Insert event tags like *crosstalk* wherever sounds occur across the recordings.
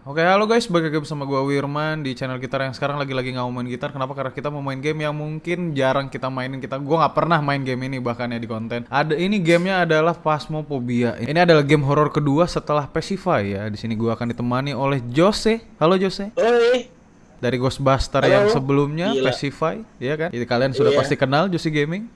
Oke, halo guys, balik lagi bersama gua Wirman di channel gitar yang sekarang lagi-lagi nggak mau main gitar. Kenapa? Karena kita mau main game yang mungkin jarang kita mainin. Kita, gua nggak pernah main game ini bahkan ya di konten. Ada ini gamenya adalah Phasmophobia. Ini adalah game horor kedua setelah Pacify ya. Di sini gua akan ditemani oleh Jose. Halo Jose. Oi, Dari Ghostbuster Halo. yang sebelumnya Gila. Pacify, ya kan? Jadi kalian sudah Iya. pasti kenal Jose Gaming.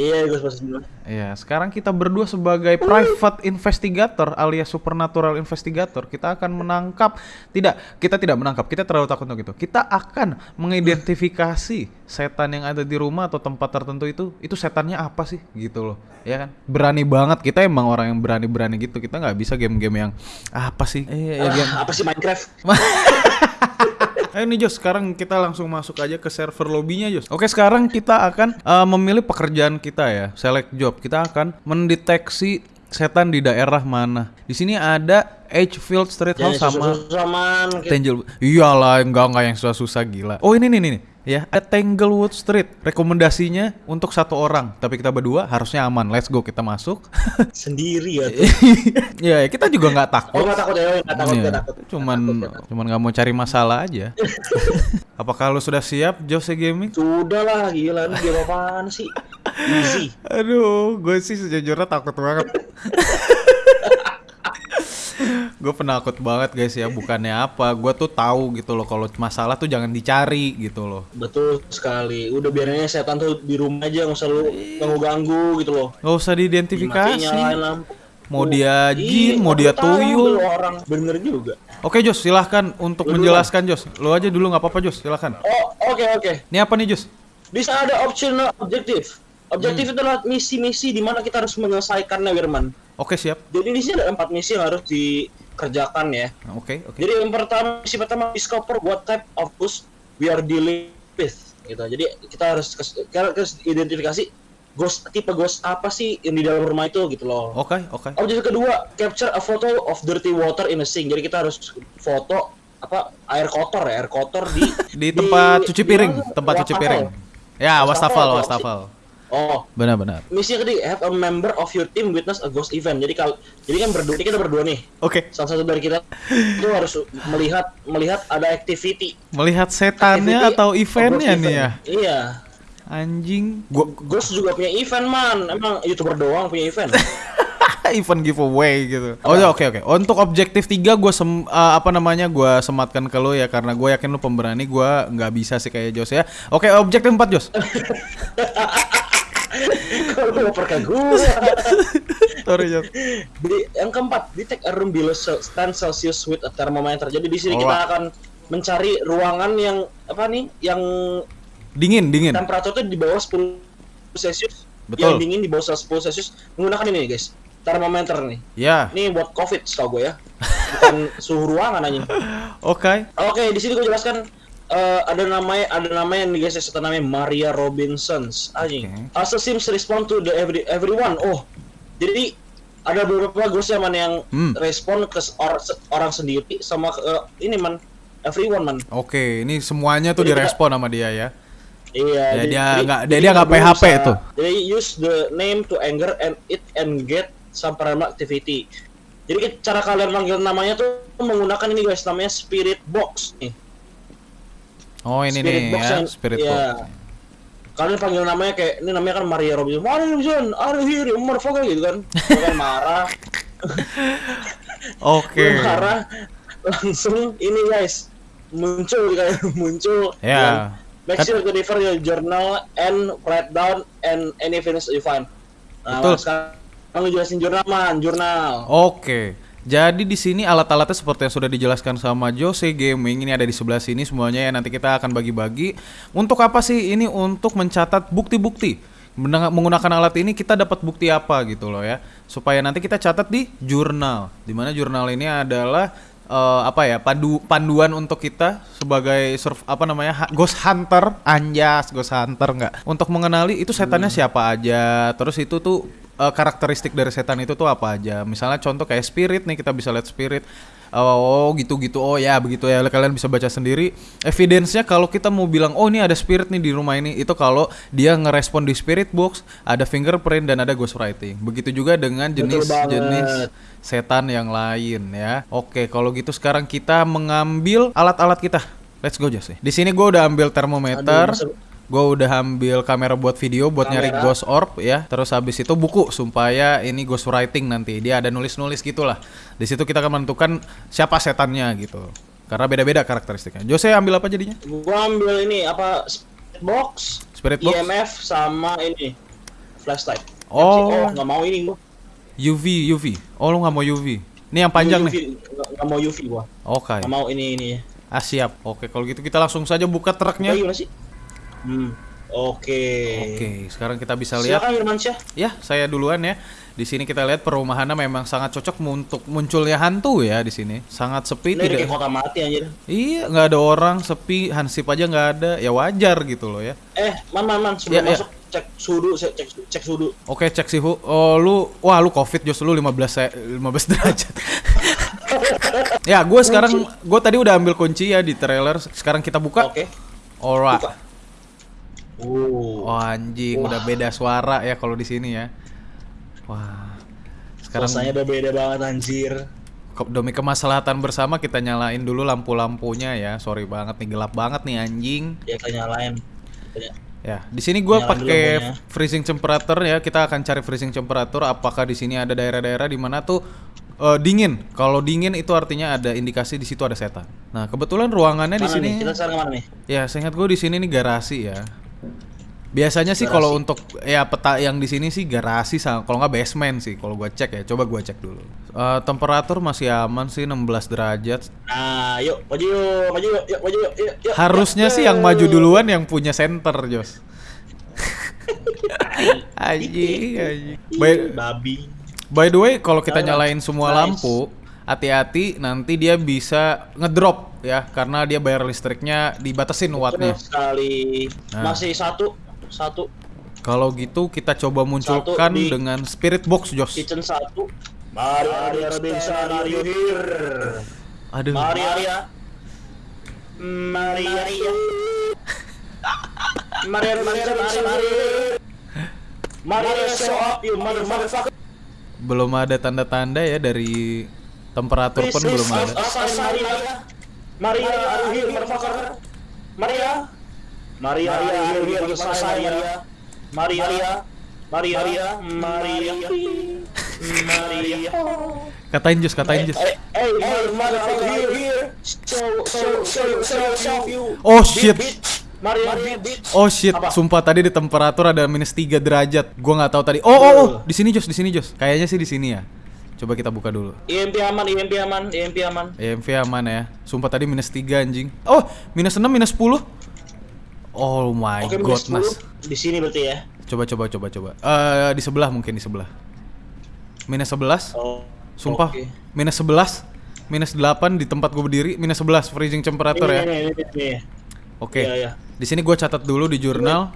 Iya gue dulu. Iya, sekarang kita berdua sebagai private investigator alias supernatural investigator, kita akan menangkap tidak, kita tidak menangkap, kita terlalu takut untuk itu. Kita akan mengidentifikasi setan yang ada di rumah atau tempat tertentu itu, itu setannya apa sih gitu loh. Ya kan? Berani banget kita emang orang yang berani-berani gitu. Kita nggak bisa game-game yang apa sih? Eh, ya, game. Ah, apa sih Minecraft? *laughs* Ayo nih Jos, sekarang kita langsung masuk aja ke server lobbynya Jos. Oke, sekarang kita akan eh, memilih pekerjaan kita ya, select job. Kita akan mendeteksi setan di daerah mana. Di sini ada Edgefield Street House sama Tangle. Iyalah, enggak enggak yang susah-susah gila. Oh, ini nih nih. nih. Ya, ada Tanglewood Street. Rekomendasinya untuk satu orang, tapi kita berdua harusnya aman. Let's go, kita masuk. *laughs* Sendiri ya tuh. *laughs* ya, kita juga nggak Oh takut. nggak takut ya, nggak takut, nggak takut. Cuman takut, cuman nggak mau cari masalah aja. *laughs* Apakah lu sudah siap Jose Gaming? Sudah lah, gila ini game apaan sih? Easy. Aduh, gue sih sejujurnya takut banget. Gue penakut banget guys ya, bukannya apa. Gue tuh tahu gitu loh kalau masalah tuh jangan dicari gitu loh. Betul sekali. Udah biarin aja setan tuh di rumah aja, nggak usah lu ganggu-ganggu gitu loh. Nggak usah diidentifikasi. Mau dia Iya, jin, mau dia tuyul. orang bener juga. Oke Jos, silahkan untuk Lu menjelaskan Jos. Lu aja dulu nggak apa-apa Jos, silahkan. Oh, oke oke. Ini apa nih Jos? Di sana ada optional objektif. Objektif Hmm. itu adalah misi-misi di mana kita harus menyelesaikannya, Wirman. Oke siap. Jadi di sini ada empat misi yang harus dikerjakan ya. Nah, Oke oke. Jadi yang pertama misi pertama discover what type of ghost we are dealing with gitu. Jadi kita harus kita harus identifikasi ghost tipe ghost apa sih yang di dalam rumah itu gitu loh. Oke oke. Objektif kedua capture a photo of dirty water in a sink. Jadi kita harus foto apa air kotor ya, air kotor di *laughs* Di tempat cuci piring, di- tempat cuci piring. Ya, wastafel, Wastafel, wastafel. Oh, Benar-benar. misi ketiga have a member of your team witness a ghost event. Jadi kalau jadi kan berdua kita berdua nih. Oke. Salah satu dari kita itu harus melihat melihat ada activity Melihat setannya Activity atau eventnya ghost nih ya. event. Iya. Anjing. Gua Ghost juga punya event man. Emang youtuber doang punya event. *laughs* event giveaway gitu. Oh ya oke oke. Untuk objektif 3 gua sem eh, apa namanya gua sematkan ke lu ya karena gue yakin lu pemberani gua nggak bisa sih kayak Jos ya. Oke, objektif 4 Jos. *laughs* Kalau mau perka gua. Sorry Jos. Di, yang keempat, detect a room below se- 10 Celsius with a thermometer. Jadi di sini Oh, kita akan mencari ruangan yang apa nih? Yang Dingin, dingin. temperaturnya di bawah 10 Celsius. Betul. Yang dingin di bawah 10 Celsius menggunakan ini nih, guys. Termometer nih. Ya. Ini buat COVID setahu gue ya. *laughs* Bukan suhu ruangan anjing. Oke. Oke, di sini gue jelaskan eh, ada namanya ada namanya nih guys, setan namanya Maria Robinsons. Anjing. Oke. Also seems respond to the every everyone. Oh, jadi ada beberapa ghost yang man yang Hmm. respon ke or- se- orang sendiri sama ke eh, ini man everyone man. Oke, ini semuanya tuh Jadi kita- direspon sama dia ya. Iya. Ya, jadi- dia nggak- dia- dia nggak kita PHP berusaha- tuh. Jadi use the name to anger and it and get some paranormal activity. Jadi cara kalian manggil namanya tuh menggunakan ini guys, namanya spirit box nih. Oh, ini Spirit nih box ya, yang- spirit iya. box. Kalian panggil namanya kayak ini namanya kan Maria Robinson. Maria Robinson, are you here, motherfucker gitu kan. Dia kan marah, *laughs* Oke. dia marah, langsung ini guys muncul kayak *laughs* muncul. Ya. Dan Make sure to refer your journal and write down and any finish you find. Nah, Betul. sekarang lu jelasin jurnal man, jurnal. Oke. Jadi di sini alat-alatnya seperti yang sudah dijelaskan sama Jose Gaming ini ada di sebelah sini semuanya ya nanti kita akan bagi-bagi. Untuk apa sih? Ini untuk mencatat bukti-bukti. Menggunakan alat ini kita dapat bukti apa gitu loh ya. Supaya nanti kita catat di jurnal. Di mana jurnal ini adalah eh, apa ya pandu panduan untuk kita sebagai surf apa namanya ha- ghost hunter anjas ghost hunter nggak untuk mengenali itu setannya siapa aja terus itu tuh eh, karakteristik dari setan itu tuh apa aja misalnya contoh kayak spirit nih kita bisa lihat spirit Oh gitu-gitu. Oh ya begitu ya. Kalian bisa baca sendiri. Evidence-nya kalau kita mau bilang oh ini ada spirit nih di rumah ini itu kalau dia ngerespon di spirit box, ada fingerprint dan ada ghostwriting. Begitu juga dengan jenis-jenis setan yang lain ya. Oke, kalau gitu sekarang kita mengambil alat-alat kita. Let's go Jos. Di sini gue udah ambil termometer. Aduh, Gue udah ambil kamera buat video buat nyari Kamera. ghost orb ya. Terus habis itu buku supaya ini ghost writing nanti. Dia ada nulis-nulis gitulah. Di situ kita akan menentukan siapa setannya gitu. Karena beda-beda karakteristiknya. Jose ambil apa jadinya? Gua ambil ini apa spirit box, Spirit box? IMF sama ini flashlight. Oh. oh nggak mau ini gua. UV, UV. Oh lu nggak mau UV? Ini yang panjang UV, nih. Nggak mau UV gua. Oke. Nggak mau ini ini. Ah siap. Oke kalau gitu kita langsung saja buka truknya. Sih? Hmm. Oke. Oke, sekarang kita bisa lihat. Silakan Irmansyah. Ya, saya duluan ya. Di sini kita lihat perumahannya memang sangat cocok untuk munculnya hantu ya di sini. Sangat sepi Ini tidak. kayak kota mati anjir. Iya, nggak ada orang, sepi, hansip aja nggak ada. Ya wajar gitu loh ya. Eh, man man man sebelum Ya, ya. masuk cek suhu, cek cek, cek suhu. Oke, cek sih. Oh, lu wah lu Covid just lu 15 se- 15 derajat. *laughs* ya, gue sekarang gue tadi udah ambil kunci ya di trailer. Sekarang kita buka. Oke. Alright. Buka. Oh. Oh anjing, udah beda suara ya kalau di sini ya. Wah. Sekarang Suasananya udah beda banget anjir. demi kemaslahatan bersama kita nyalain dulu lampu-lampunya ya. Sorry banget nih gelap banget nih anjing. Ya kita nyalain. Ya, di sini gua pakai freezing temperature ya. Kita akan cari freezing temperature apakah di sini ada daerah-daerah di mana tuh eh, dingin. Kalau dingin itu artinya ada indikasi di situ ada setan. Nah, kebetulan ruangannya di Mana sini? Kita sekarang ke mana nih? Ya, seingat gue di sini nih garasi ya. Biasanya sih kalau untuk ya peta yang di sini sih garasi sama kalau nggak basement sih kalau gua cek ya. Coba gua cek dulu. Eh, temperatur masih aman sih 16 derajat. Nah, yuk, maju yuk, maju yuk, yuk, maju yuk, yuk, yuk. Harusnya yuk, sih yang maju duluan yang punya center, Jos. *laughs* Anjing, anjing. By, babi. by the way, kalau kita Nyala. nyalain semua Nice. lampu, hati-hati nanti dia bisa ngedrop ya karena dia bayar listriknya dibatasin wattnya. Sekali. Nah. Masih satu, satu Kalau gitu kita coba munculkan di- dengan spirit box, Jos. kitchen satu. Mari Arya Robinson, are you here? Aduh. Mari Arya. Mari Arya. Mari *laughs* Robinson, are you here? Mari Arya, show up you motherfucker. Belum ada tanda-tanda ya dari temperatur pun belum ada. Maria. Maria, are you here, motherfucker? Maria. Maria, are you here, motherfucker? Maria. Maria. Maria. Maria. Maria. Katain Jos, katain Jos. Hey, hey, motherfucker, here, here. Show, show, show, show, show you. Oh shit. Maria. Oh shit, Apa? sumpah tadi di temperatur ada minus 3 derajat. Gua nggak tahu tadi. Oh, oh, oh, di sini Jos, di sini Jos. Kayaknya sih di sini ya. Coba kita buka dulu. IMP aman, IMP aman, IMP aman. EMV aman ya. Sumpah tadi minus 3 anjing. Oh, minus 6, minus 10. Oh my Oke, minus goodness. 10. Di sini berarti ya. Coba coba coba coba. Eh di sebelah mungkin di sebelah. Minus 11. Oh. Sumpah. oke. Minus 11. Minus 8 di tempat gue berdiri, minus 11 freezing temperature Ini, ya. ini, ini, ini. Oke. Iya, iya. Di sini gue catat dulu di jurnal.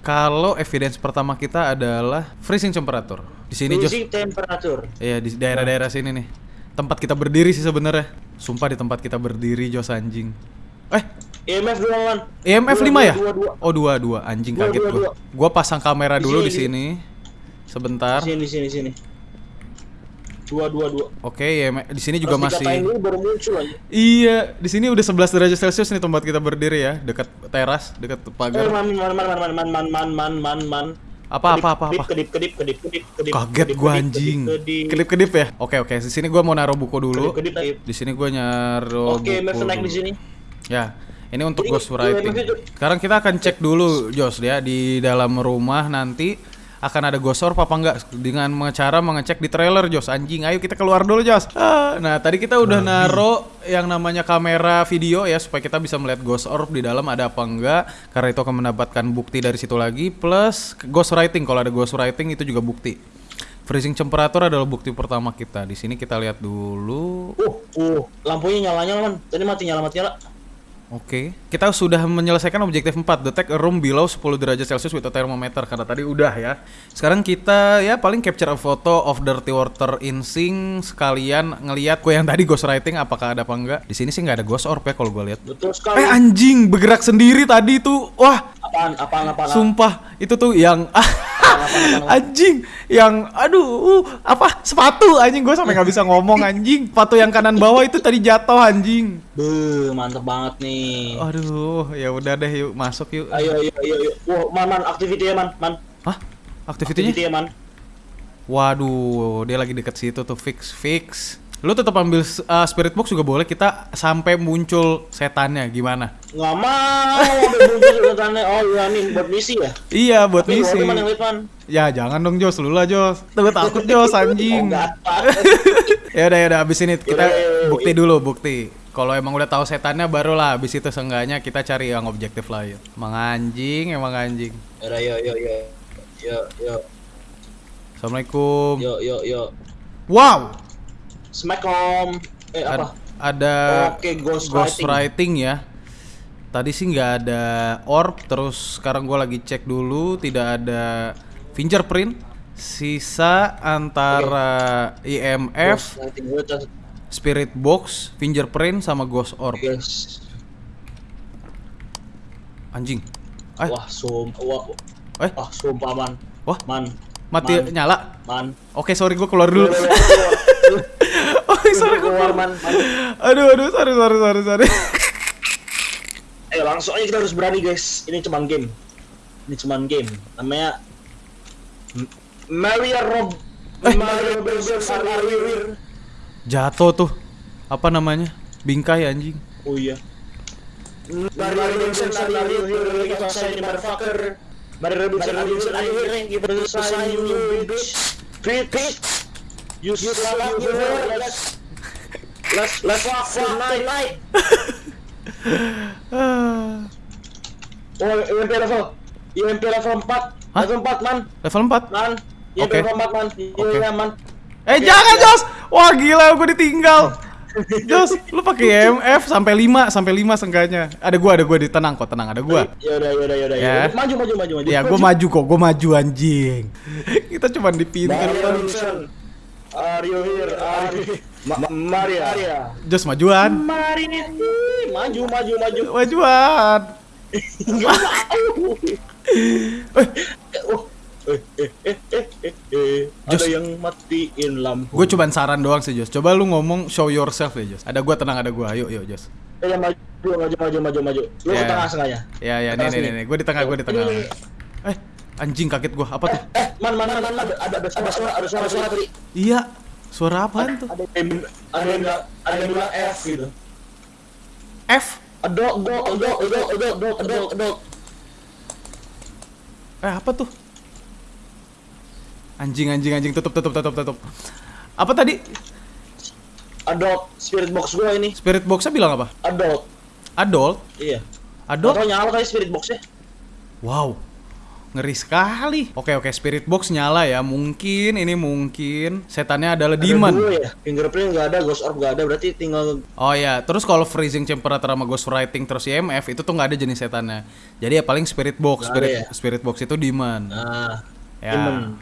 Kalau evidence pertama kita adalah freezing temperature. Di sini. Freezing temperature. Iya di daerah-daerah sini nih. Tempat kita berdiri sih sebenarnya. Sumpah di tempat kita berdiri Jos anjing. Eh, IMF dua man. EMF Dua, 5 ya? Dua, dua, Oh, dua dua anjing Dua, kaget gua. Gua pasang kamera Di dulu sini, di di- sini. Sebentar. Sini, sini, sini. Dua, dua, dua. Oke, EMF di sini juga masih dulu baru muncul aja. Iya, di sini udah 11 derajat Celcius nih tempat kita berdiri ya, dekat teras, dekat Eh, pagar. man, man, man, man, man, man, man, man, man, man, man. Apa Kedip, apa apa kedip, apa? Kedip, kedip, kedip, kedip, kedip. Kaget kedip, gua kedip, anjing. kedip, Kedip-kedip ya. Oke oke, di sini gua mau naruh buku dulu. Kedip, kedip. Di sini gua naruh Oke, buku. IMF naik di sini. Ya, ini untuk Jadi, ghost writing. IMF itu- Sekarang kita akan cek dulu, Jos ya, di dalam rumah nanti akan ada ghost orb apa enggak. Dengan cara mengecek di trailer Jos. Anjing ayo kita keluar dulu Jos. Ah, nah tadi kita udah naro yang namanya kamera video ya supaya kita bisa melihat ghost orb di dalam ada apa enggak. Karena itu akan mendapatkan bukti dari situ lagi. Plus ghost writing. Kalau ada ghost writing itu juga bukti. Freezing temperature adalah bukti pertama kita. Di sini kita lihat dulu. Uh, uh, lampunya nyala nyala man. Tadi mati nyala mati nyala. Oke, kita sudah menyelesaikan objektif 4 Detect a room below 10 derajat Celcius with a thermometer Karena tadi udah ya. Sekarang kita ya paling capture a photo of dirty water in sink Sekalian ngeliat gue yang tadi ghost writing apakah ada apa enggak? Di sini sih nggak ada ghost orb ya kalau gue lihat. Betul sekali. Eh anjing, bergerak sendiri tadi tuh. Wah, apaan, apaan, apaan, sumpah Itu tuh yang *laughs* Anjing Yang aduh uh, Apa sepatu anjing gue sampai nggak bisa ngomong anjing Sepatu yang kanan bawah itu tadi jatuh anjing Beuh, mantep banget nih. Aduh, ya udah deh yuk masuk yuk. Ayo, ayo, ayo, ayo. Wah, man, man, activity ya, man, man. Hah? Aktivitinya? Activity ya, man. Waduh, dia lagi deket situ tuh fix fix. Lu tetap ambil uh, spirit box juga boleh kita sampai muncul setannya gimana? Nggak mau, ambil bungkus setannya. Oh, iya nih, buat misi ya? Iya buat Tapi misi. yang. Ya jangan dong Jos, lu lah Jos. Tuh takut *laughs* Jos Oh, anjing. enggak. *laughs* ya udah ya udah abis ini kita bukti dulu bukti. Kalau emang udah tahu setannya barulah abis itu seenggaknya kita cari yang objektif lain. Emang anjing, emang anjing. Yaudah, yo, yo, yo. Yo, yo, Assalamualaikum. yo, yo, yo. Wow. Smackom. Eh, apa? Ad- ada Oke, ghost, ghost writing. writing ya. Tadi sih nggak ada orb, terus sekarang gue lagi cek dulu tidak ada fingerprint. Sisa antara IMF. Gua catat. spirit box, fingerprint sama ghost orb. Yes. Anjing. Eh, Wah, sum, wah, eh, wah, sumpah, man. wah, Man, mati man. nyala. man. Oke, sorry gue keluar dulu. *laughs* Keluar, man. man. Aduh, aduh, sorry, sorry, sorry, sorry. Eh, langsung aja kita harus berani, guys. Ini cuman game. Ini cuman game. Namanya Maria Rob Eh. Maria. Jatuh tuh. Apa namanya? Bingkai anjing. Oh iya. Maria Robinson motherfucker. Maria Robinson you bitch. Bitch. You slut, you. Let's let's let's walk tonight. *laughs* Oh, UMP level. UMP level 4. Hah? Level 4, man. Level 4. Man. UMP Oke. level 4, man. Oke. Iya, man. Eh jangan. Jos. Wah gila gue ditinggal. *laughs* Jos, lu pakai EMF sampai 5 sampai 5 seenggaknya. Ada gua, ada gua di tenang kok, tenang, ada gua. Yaudah, yaudah, yaudah. Ya. yaudah. Maju, maju, maju, maju. Ya, gua maju kok, gua maju anjing. *laughs* Kita cuma di pintu. Maria Robinson. Are you here? Are you... Ma Ma- Maria. Maria. Jos majuan. Maria. Maju, maju, maju. Majuan. Just- Ada yang matiin lampu. Gue cuman saran doang sih Jos. Coba lu ngomong show yourself ya Jos. Ada gua tenang, ada gua. Ayo, yuk Jos. Eh, ya, maju, maju, maju, maju, maju. Lu Ya. ke tengah sengaja. Ya, ya, nih, nih, nih. Gue di tengah, gue di tengah. Eh, anjing kaget gua. Apa tuh? Eh, man, man, man, man, man. Ada, ada, ada suara, ada suara, suara tadi. Iya. Suara apaan tuh? Ada yang, ada yang, ada yang bilang F gitu. F. Adult, adult, adult, adult, adult, adult, adult, adult. Eh apa tuh? Anjing anjing anjing tutup tutup tutup tutup. Apa tadi? Adult spirit box gua ini. Spirit boxnya bilang apa? Adult. Adult? Iya. Adult? Atau nyala kali spirit boxnya. Wow. Ngeri sekali. Oke oke spirit box nyala ya. Mungkin ini mungkin setannya adalah Ada demon. dua ya. Fingerprint nggak ada, ghost orb nggak ada. Berarti tinggal Oh ya, terus kalau freezing temperature sama ghost writing terus IMF itu tuh nggak ada jenis setannya. Jadi ya paling spirit box, spirit ada ya? spirit box itu demon. nah. ya. demon.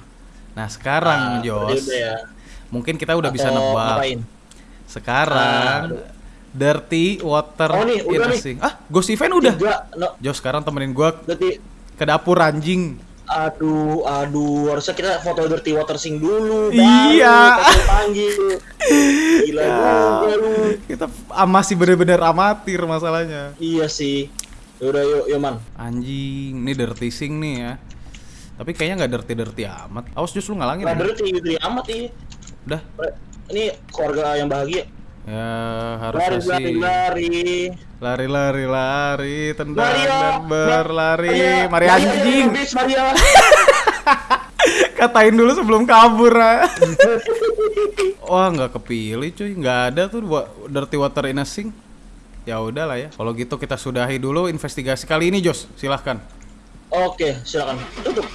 Nah, sekarang Ah, Jos, ya. mungkin kita udah bisa Atau nebak. ngapain? Sekarang dirty water Oh, nih, udah nih. Ah, ghost event udah. Tiga, no. Jos sekarang temenin gua Berarti ke dapur anjing. Aduh, aduh, harusnya kita foto dirty water sing dulu. Iya. Baru panggil. Gila Ya. juga lu. Kita masih bener-bener amatir masalahnya. Iya sih. Yaudah, yuk, yuk man. Anjing, ini dirty sink nih ya. Tapi kayaknya nggak dirty-dirty amat. Awas Jos lu ngalangin. Nah, ya. dirty, dirty amat ih. Udah. Ini keluarga yang bahagia. Ya harusnya lari, sih. lari. Lari lari lari tendang Maria, dan berlari. Mari anjing. Maria. *laughs* Katain dulu sebelum kabur. ah. *laughs* Wah nggak kepilih cuy, nggak ada tuh wa- dirty water in a sink. Ya udahlah ya. Kalau gitu kita sudahi dulu investigasi kali ini Jos. Silahkan. Oke, silakan. Tutup.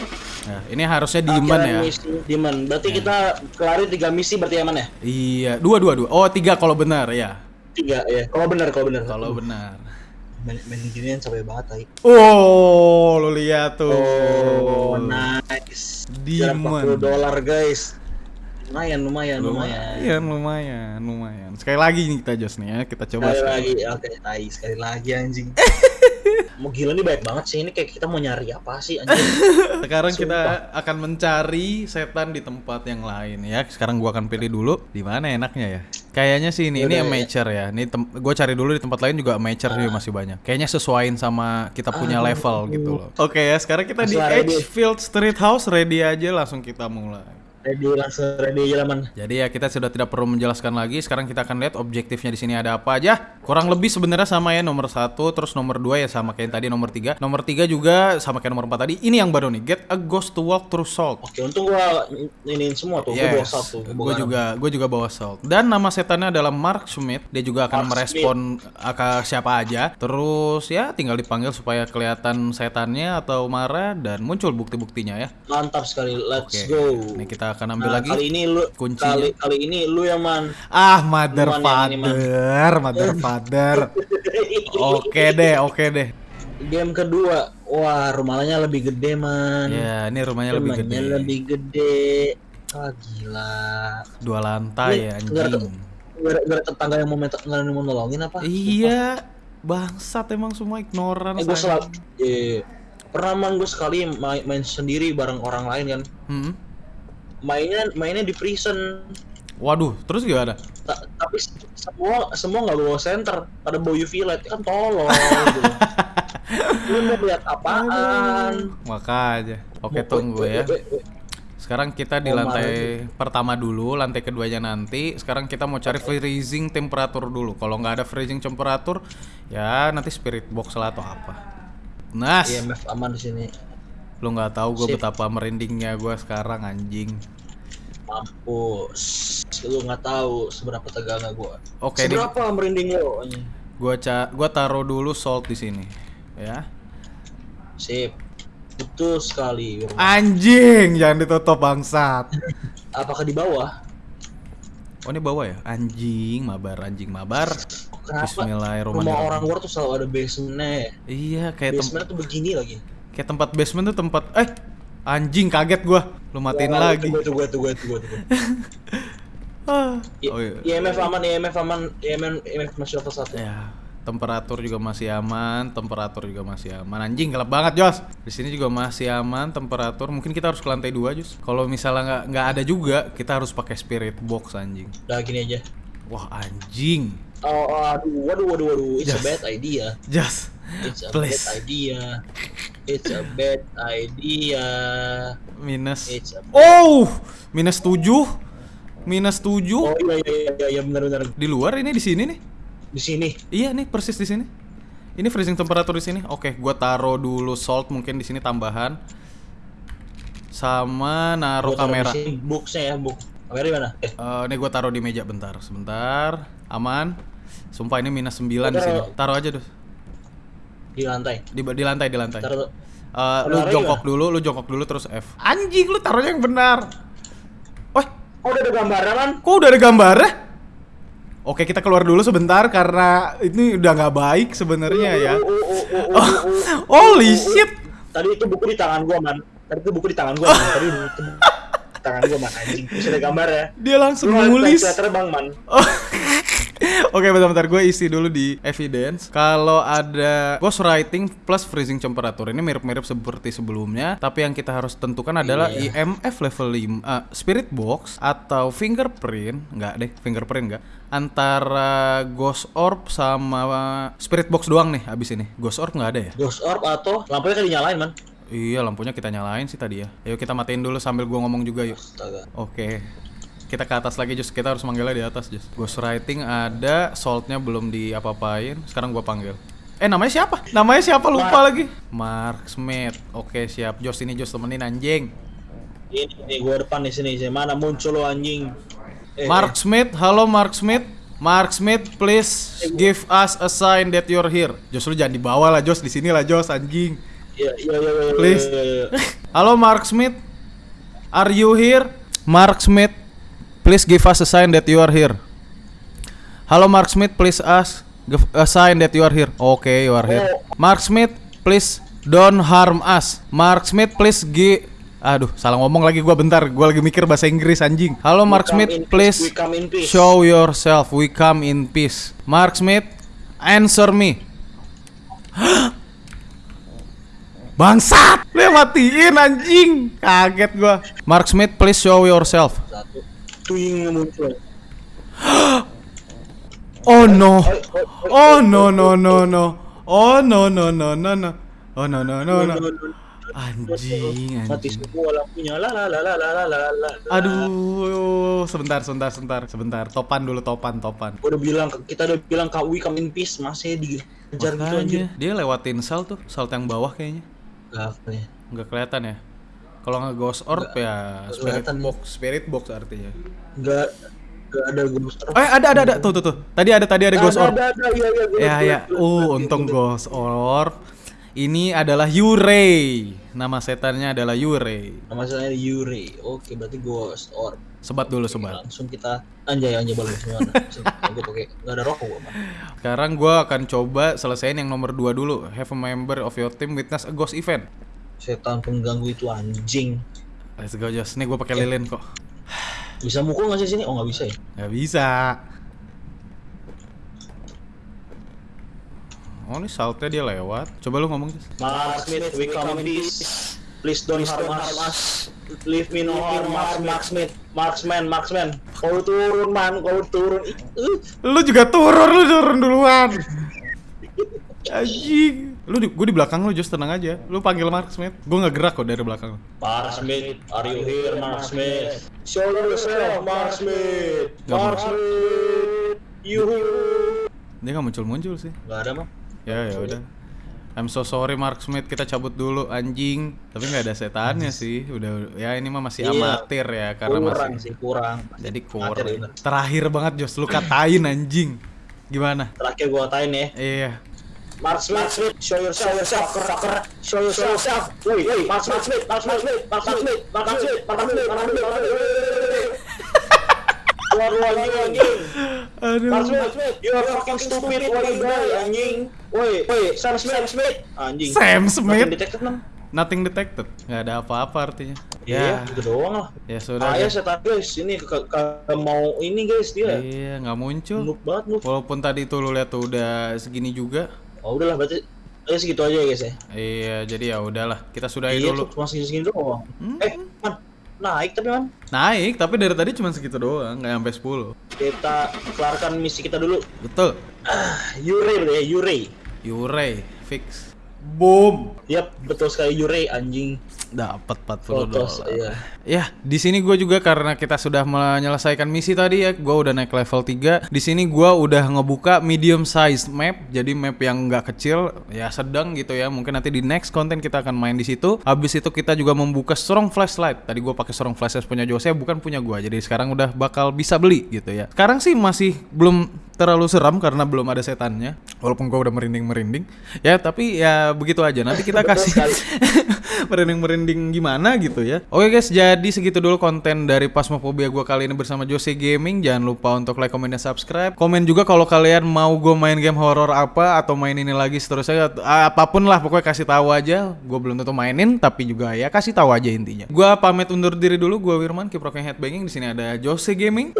Ya, ini harusnya Akhiran ya. Misi Demon. Berarti kita kelarin tiga misi berarti aman ya? Iya, dua dua dua. Oh tiga kalau benar ya. Tiga ya. Kalau benar, kalau benar. Kalau benar. main, main ginian capek banget tai. Oh, lu lihat tuh. Oh, nice. Jarak Demon. 40 dolar guys. Lumayan, lumayan, lumayan. Lumayan, lumayan, lumayan. Sekali lagi nih kita Jos nih ya, kita coba. Sekali sekali. lagi, oke, tai sekali lagi anjing. *laughs* mau gila nih baik banget sih ini kayak kita mau nyari apa sih anjing. Sekarang Sumpah. kita akan mencari setan di tempat yang lain ya. Sekarang gua akan pilih dulu di mana enaknya ya. Kayaknya sih ini ini Yaudah, ya. amateur ya. Ini tem- gua cari dulu di tempat lain juga amateur juga masih banyak. Kayaknya sesuaiin sama kita punya level gitu loh. Oke ya, sekarang kita di. Edgefield Street House ready aja langsung kita mulai. Ready langsung ready aja lah man. Jadi ya kita sudah tidak perlu menjelaskan lagi. Sekarang kita akan lihat objektifnya di sini ada apa aja. Kurang lebih sebenarnya sama ya nomor satu, terus nomor dua ya sama kayak yang tadi nomor tiga. Nomor tiga juga sama kayak nomor empat tadi. Ini yang baru nih. Get a ghost to walk through salt. Oke, untung gua iniin semua tuh. Gua bawa Yes, satu. gua gue juga gue juga bawa salt. Dan nama setannya adalah Mark Schmidt. Dia juga akan Mark merespon ke siapa aja. Terus ya tinggal dipanggil supaya kelihatan setannya atau marah dan muncul bukti-buktinya ya. Mantap sekali. Let's Oke. go. Ini kita akan ambil Nah, lagi. kali ini lu kuncinya. kali kali ini lu yang man. Ah, mother Man. father, mother father. *laughs* Oke deh, oke deh. Game kedua, wah rumahnya lebih gede man. Ya, ini rumahnya lebih Rumahnya gede. lebih gede. Ah gila. Dua lantai ya Ini ada- anjing. Ada tetangga yang mau minta yang mau nolongin apa? Iya, bangsat emang semua ignoran. Eh gue selalu, eh, pernah man gue sekali main, main sendiri bareng orang lain kan. Hmm. Mainnya mainnya di prison. Waduh, terus gimana? Ta- tapi semua semua nggak bawa center, pada bawa UV light kan tolong. gitu. *laughs* Lu mau lihat apaan? Makanya. Oke, tunggu ya. Sekarang kita di lantai pertama dulu, lantai keduanya nanti. Sekarang kita mau cari freezing temperatur dulu. Kalau nggak ada freezing temperatur, ya nanti spirit box lah atau apa. Nas, IMF aman di sini. Lu nggak tahu gue betapa merindingnya gue sekarang anjing. Mampus. Lu nggak tahu seberapa tegangnya gua. Oke, ini seberapa merinding lo? gua ca gua taruh dulu salt di sini. Ya. Sip. Betul sekali. Anjing, jangan ditutup bangsat. Apakah di bawah? Oh ini bawah ya? Anjing, mabar, anjing mabar. Kenapa? Rumah Bismillahirrahmanirrahim. orang luar tuh selalu ada basementnya. ya. Iya, kayak tem Basementnya tuh begini lagi. Kayak tempat basement tuh tempat eh anjing kaget gua. Lu matiin Wah, lagi. Tunggu, tunggu, tunggu, tunggu, tunggu. *laughs* Ah. Oh iya. IMF aman, IMF aman, IMF, IMF masih level 1 Ya, temperatur juga masih aman, temperatur juga masih aman. Anjing gelap banget, Jos. Di sini juga masih aman temperatur. Mungkin kita harus ke lantai 2, Jos. Kalau misalnya nggak nggak ada juga, kita harus pakai spirit box anjing. Udah gini aja. Wah, anjing. Oh, oh, aduh, waduh, waduh, waduh. It's a Yes. bad idea. Jos. It's a Please. bad idea. It's a bad idea. Minus. It's a Oh, minus 7. Minus 7. Oh iya iya iya iya benar benar Di luar ini di sini nih. di sini. Iya nih persis di sini. Ini freezing temperatur di sini. Oke, gua taruh dulu salt mungkin di sini tambahan. Sama naruh Gua kamera. di sini boxnya ya, box. Kamera di mana? Eh, Eh, ini gue taruh di meja bentar, sebentar, aman. Sumpah ini minus 9 di sini. Taruh aja tuh. di lantai. Di, di lantai, di lantai. Taruh Eh, lu jongkok dulu, lu jongkok dulu terus F. Anjing, lu taruhnya yang benar. Wah, Oh, udah ada gambarnya kan? kok udah ada gambarnya? Oke, kita keluar dulu sebentar karena ini udah nggak baik sebenarnya ya. Oh, oh, oh, *laughs* holy shit. Tadi itu buku di tangan gua, Man. Tadi itu buku di tangan gua, Man. Tadi itu buku di tangan gua, Man. Anjing, terus ada gambar ya. Dia langsung nulis. bisa terbang, Man. *laughs* *laughs* Oke, bentar-bentar gue isi dulu di evidence. Kalau ada ghost writing plus freezing temperatur ini mirip-mirip seperti sebelumnya, tapi yang kita harus tentukan adalah Iya. IMF level 5, eh, spirit box atau fingerprint, enggak deh, fingerprint enggak. Antara ghost orb sama spirit box doang nih abis ini. Ghost orb nggak ada ya? Ghost orb atau lampunya kan dinyalain, Man. Iya, lampunya kita nyalain sih tadi ya. Ayo kita matiin dulu sambil gua ngomong juga yuk. Oke. Kita ke atas lagi Jus. Kita harus manggilnya di atas Jus. Ghostwriting ada, saltnya belum diapa-apain. Sekarang gua panggil. Eh namanya siapa? Namanya siapa lupa lagi. Mark Smith. Oke siap. Jos ini Jos temenin anjing. Ini, ini gua depan di sini. Sini. Mana muncul lo anjing? Eh, Mark Smith, halo Mark Smith. Mark Smith, please give us a sign that you're here. Jos lu jangan dibawa lah Jos, di sini lah Jos anjing. Iya, iya, iya, iya, Please. iya, iya, iya. Halo Mark Smith. Are you here? Mark Smith, please give us a sign that you are here. Halo Mark Smith, please us Give a sign that you are here. Oke, you are here. Mark Smith, please don't harm us. Mark Smith, please gi Aduh, salah ngomong lagi gua bentar. Gua lagi mikir bahasa Inggris anjing. Halo Mark Smith, please show yourself. We come in peace. Mark Smith, answer me. *gasps* Bangsat! Lu matiin anjing. Kaget gua. Mark Smith, please show yourself. Satu. Tuing muncul. *gasps* Oh no. Oh no no no no. Oh no no no no no. Oh no no no no. Anjing, Mati anjing. semua lampunya. La la la la la la la la. Aduh, sebentar, sebentar, sebentar, sebentar. Topan dulu, topan, topan. Gua udah bilang kita udah bilang kak we come in peace masih dikejar gitu anjir. Makanya, dia lewatin salt tuh, salt yang bawah kayaknya. Gak apa ya. Nggak kelihatan ya. Kalau nggak ghost orb ya spirit box, spirit box artinya. Gak gak ada ghost orb. Eh, ada ada ada tuh tuh tuh. Tadi ada tadi ada ghost orb. Ada ada iya iya. Ya gua- ya. gua- Uh, untung ghost orb. Ini adalah Yurei. Nama setannya adalah Yurei. Nama saya Yuri. Oke, berarti ghost orb. Sebat dulu, sebat. Langsung kita anjay anjay balik semua. Gue pakai nggak ada rokok. Sekarang gua akan coba selesaiin yang nomor 2 dulu. Have a member of your team witness a ghost event. Setan pengganggu itu anjing. Let's go Jos. Nih gua pakai lilin kok. Bisa mukul nggak sih sini? Oh nggak bisa ya. Gak bisa. Oh ini saltnya dia lewat. Coba lu ngomong Jos. Mark Smith, we come in peace. Please don't harm us. Leave me no harm, Mark, Smith. Marksman, marksman. Kau turun man, kau turun. Lu juga turun, lu turun duluan. *laughs* Anjing. Lu di, gua di belakang lu Jos tenang aja. Lu panggil Mark Smith. Gua nggak gerak kok dari belakang. Mark Smith, are you here, Mark Smith? Show yourself, Mark Smith. Gak Mark. Smith, you. Dia nggak muncul-muncul sih. Gak ada mah. Ya ya udah. I'm so sorry Mark Smith kita cabut dulu anjing. Tapi nggak ada setannya sih. Udah ya ini mah masih Iya. amatir ya karena kurang masih sih, kurang. jadi kurang. bener. Terakhir banget Jos lu katain anjing. Gimana? Terakhir gua katain ya. Iya. Mark Smith, Mark Smith, show yourself, yourself, fucker, fucker, show yourself. Woi, woi, Mark Smith, Smith, Mark Smith, Smith, Mark Smith, Mark Smith, Mark Smith, Mark Smith, Mark Smith. Keluar lu anjing, anjing. Aduh. Mark Smith, you are fucking stupid, why you die, anjing. Woi, woi, Sam Smith, Sam Smith, anjing. Sam Smith? Makin detected nam. Nothing detected. Nggak ada apa-apa artinya. Iya, Ya. gitu doang lah. Ya sudah. Ayah deh. setan guys, ini ke- ke- mau ini guys dia. Iya, nggak muncul. Noob banget noob. Walaupun tadi tuh lu lihat tuh udah segini juga. Oh udahlah berarti ya segitu aja ya guys ya. Iya, jadi ya udahlah. Kita sudahi Iya dulu. cuma segini-segini doang. Eh, man, naik tapi man. Naik, tapi dari tadi cuma segitu doang, nggak sampai 10. Kita kelarkan misi kita dulu. Betul. Yure bro ya, Yure. Yurei, fix. Boom. Yap, betul sekali Yure anjing. Dapat 40 Fotos, dolar. iya. Ya, di sini gue juga karena kita sudah menyelesaikan misi tadi ya, gue udah naik level 3. Di sini gue udah ngebuka medium size map, jadi map yang nggak kecil, ya sedang gitu ya. Mungkin nanti di next konten kita akan main di situ. Habis itu kita juga membuka strong flashlight. Tadi gue pakai strong flashlight punya Jose, bukan punya gue. Jadi sekarang udah bakal bisa beli gitu ya. Sekarang sih masih belum terlalu seram karena belum ada setannya. Walaupun gue udah merinding-merinding. Ya, tapi ya begitu aja. Nanti kita *laughs* kasih *laughs* merinding-merinding gimana gitu ya. Oke guys, jadi segitu dulu konten dari Pasmophobia gue kali ini bersama Jose Gaming. Jangan lupa untuk like, comment, dan subscribe. Komen juga kalau kalian mau gue main game horror apa atau main ini lagi seterusnya. Apa pun lah, pokoknya kasih tahu aja. Gue belum tentu mainin, tapi juga ya kasih tahu aja intinya. Gue pamit undur diri dulu. Gue Wirman, rocking headbanging. Di sini ada Jose Gaming.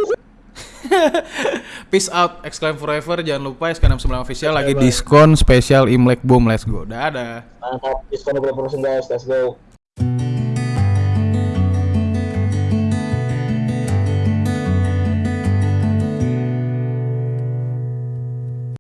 *laughs* Peace out, exclaim forever. Jangan lupa SK69 official lagi diskon spesial Imlek Boom. Let's go. Dadah. Mantap, diskon 20% guys, let's go.